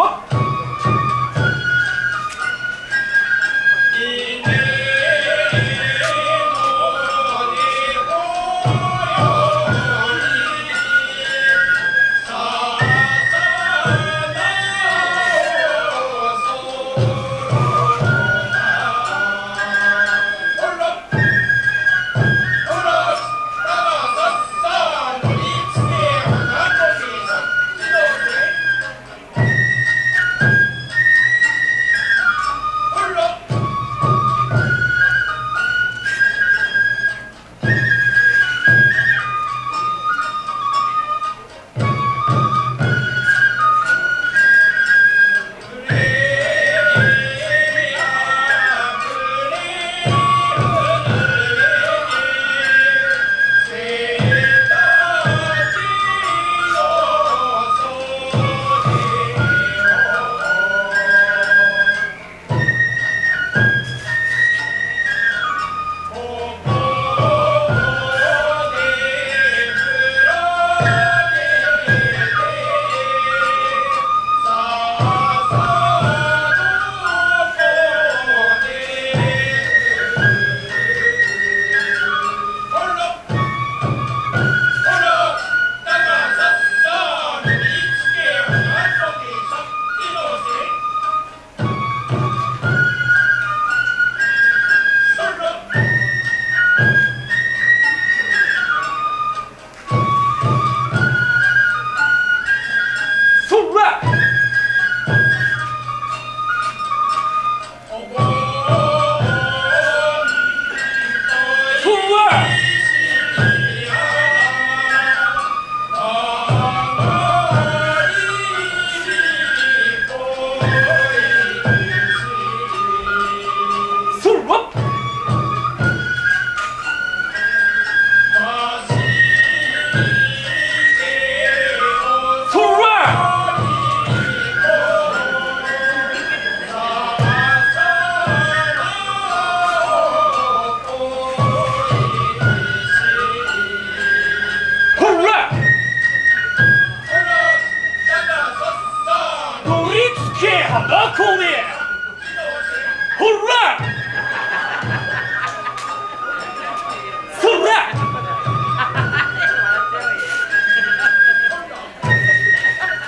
わっ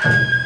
え